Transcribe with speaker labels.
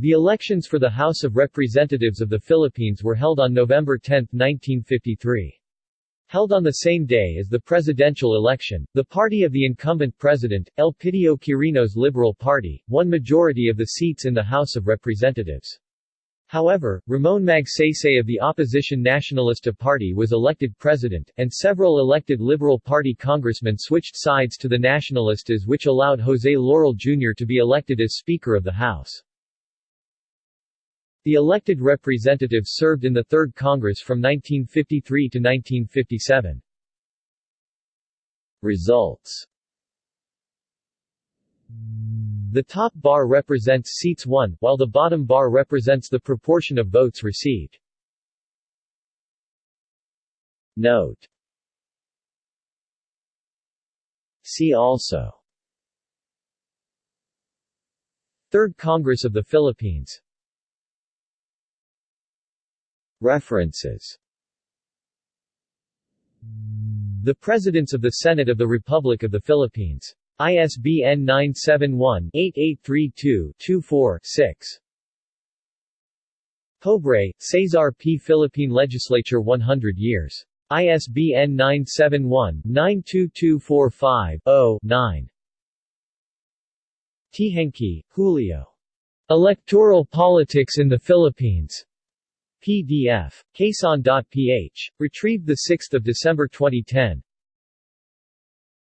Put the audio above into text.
Speaker 1: The elections for the House of Representatives of the Philippines were held on November 10, 1953. Held on the same day as the presidential election, the party of the incumbent president, Elpidio Quirino's Liberal Party, won majority of the seats in the House of Representatives. However, Ramon Magsaysay of the opposition Nacionalista Party was elected president, and several elected Liberal Party congressmen switched sides to the Nacionalistas which allowed Jose Laurel Jr. to be elected as Speaker of the House. The elected representatives served in the Third Congress from 1953 to 1957. Results The top bar represents seats won, while the bottom bar represents the proportion of votes received. Note See also Third Congress of the Philippines References The Presidents of the Senate of the Republic of the Philippines. ISBN 971-8832-24-6. Pobre, Cesar P. Philippine Legislature 100 years. ISBN 971-92245-0-9. Teehankee, Julio. Electoral Politics in the Philippines. PDF. Quezon.ph. Retrieved 6 December 2010.